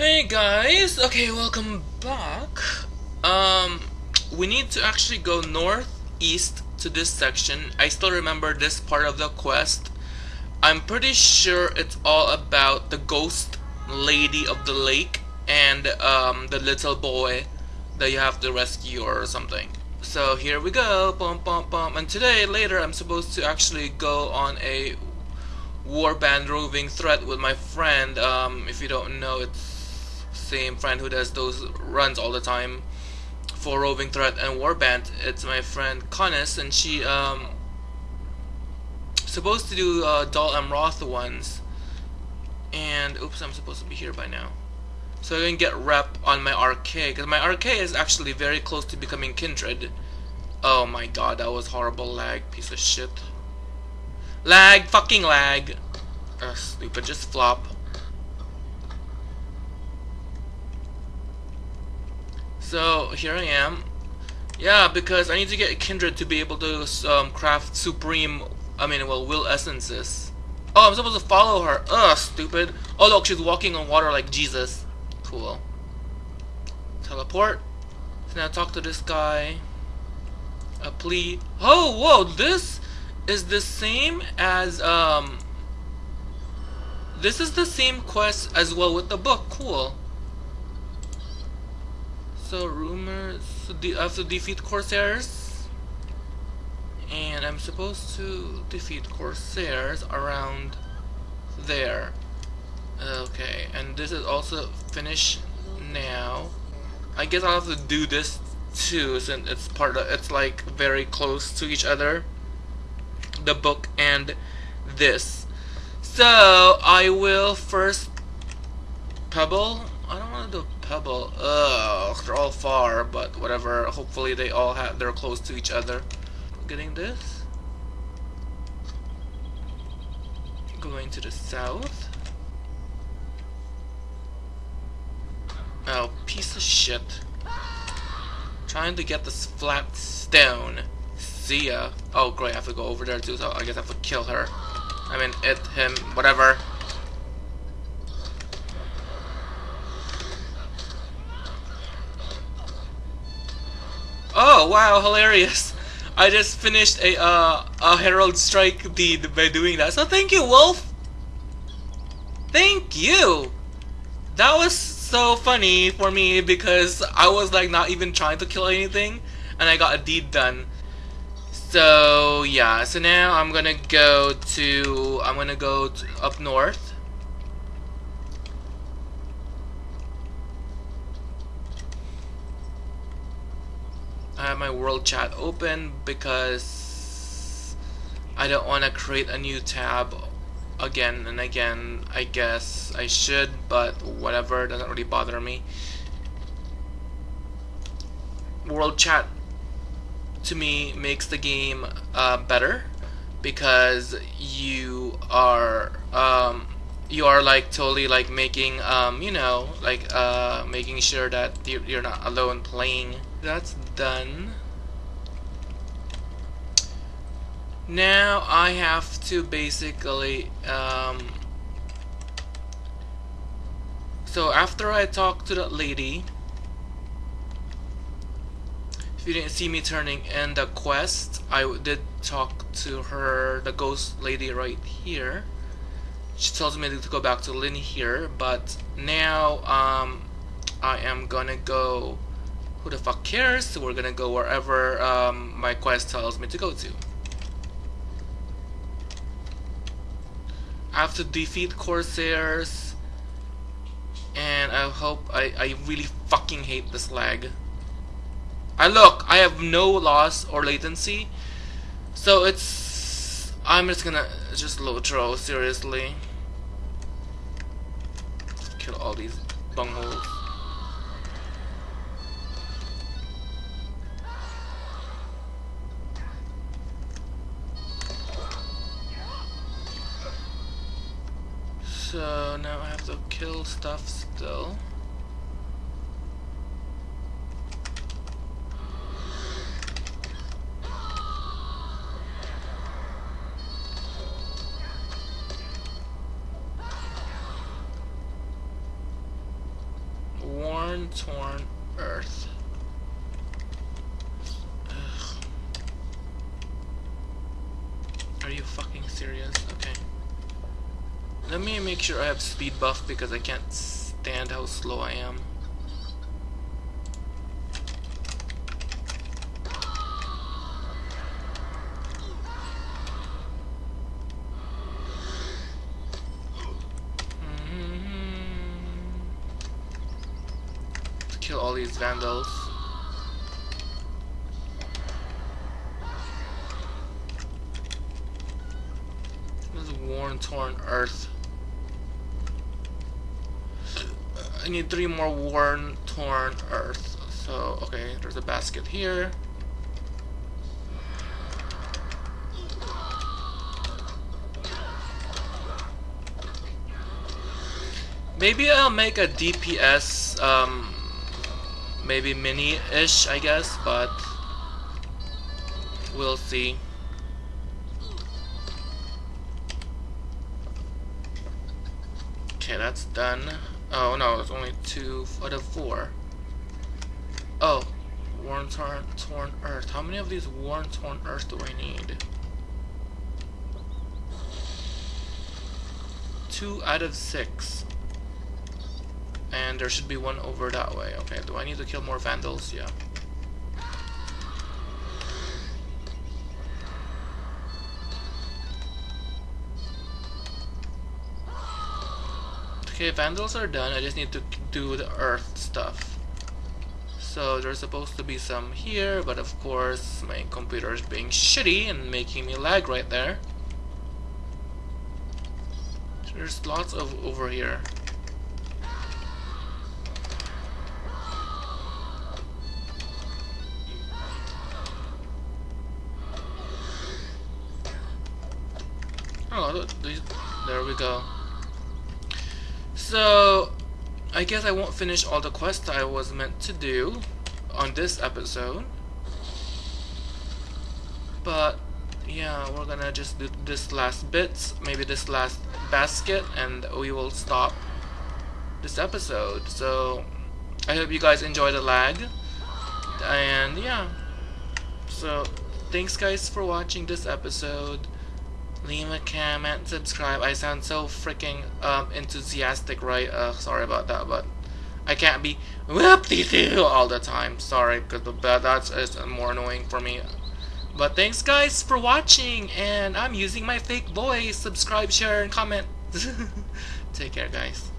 Hey guys, okay, welcome back. Um, we need to actually go northeast to this section. I still remember this part of the quest. I'm pretty sure it's all about the ghost lady of the lake and um, the little boy that you have to rescue or something. So here we go, bum bum bum. And today, later, I'm supposed to actually go on a warband roving threat with my friend. Um, if you don't know, it's same friend who does those runs all the time for roving threat and warband. It's my friend Connis, and she um supposed to do uh, Dol Amroth ones. And oops, I'm supposed to be here by now. So I can get rep on my RK because my RK is actually very close to becoming Kindred. Oh my god, that was horrible lag, piece of shit. Lag, fucking lag. Ugh, stupid, just flop. So here I am. Yeah, because I need to get Kindred to be able to um, craft Supreme, I mean, well, Will Essences. Oh, I'm supposed to follow her. Ugh, stupid. Oh, look, she's walking on water like Jesus. Cool. Teleport. So now talk to this guy. A plea. Oh, whoa, this is the same as, um... This is the same quest as well with the book. Cool. So, rumors... To defeat Corsairs. And I'm supposed to defeat Corsairs around there. Okay, and this is also finished now. I guess I'll have to do this too since it's part of it's like very close to each other. The book and this. So I will first Pebble. I don't want to do Pebble. Ugh, they're all far, but whatever. Hopefully they all have they're close to each other. Getting this. Going to the south. Oh, piece of shit. Trying to get this flat stone. See ya. Oh, great, I have to go over there too, so I guess I have to kill her. I mean, it, him, whatever. Oh, wow, hilarious. I just finished a, uh, a Herald Strike deed by doing that. So thank you, Wolf! Thank you! That was so funny for me because I was like not even trying to kill anything and I got a deed done. So yeah, so now I'm gonna go to I'm gonna go to up north. I have my world chat open because I don't want to create a new tab again and again. I guess I should, but whatever, doesn't really bother me. World chat to me makes the game uh, better because you are um, you are like totally like making um, you know like uh, making sure that you're not alone playing. That's done. Now I have to basically um, so after I talk to that lady if you didn't see me turning in the quest I did talk to her the ghost lady right here she tells me to go back to Linhir but now um, I am gonna go who the fuck cares? We're gonna go wherever um, my quest tells me to go to. I have to defeat Corsairs and I hope I, I really fucking hate this lag. I look I have no loss or latency so it's I'm just gonna just low throw seriously. Kill all these bungholes kill stuff still. worn, torn earth. Ugh. Are you fucking serious? Let me make sure I have speed buff because I can't stand how slow I am. Mm-hmm. kill all these vandals. This worn, torn earth. Need three more worn, torn earth. So, okay, there's a basket here. Maybe I'll make a DPS um, maybe mini-ish, I guess, but we'll see. Okay, that's done. Oh no, it's only two out of four. Oh, worn torn, torn earth. How many of these worn torn earth do I need? Two out of six. And there should be one over that way. Okay, do I need to kill more vandals? Yeah. Okay, vandals are done. I just need to do the earth stuff. So there's supposed to be some here, but of course my computer is being shitty and making me lag right there. There's lots of over here. Oh, there we go. So, I guess I won't finish all the quests I was meant to do on this episode. But, yeah, we're gonna just do this last bit, maybe this last basket, and we will stop this episode. So, I hope you guys enjoy the lag. And, yeah. So, thanks guys for watching this episode leave a comment, subscribe. I sound so freaking um, enthusiastic, right? Uh, sorry about that, but I can't be whoop-de-doo all the time. Sorry, because that's is more annoying for me. But thanks, guys, for watching, and I'm using my fake voice. Subscribe, share, and comment. Take care, guys.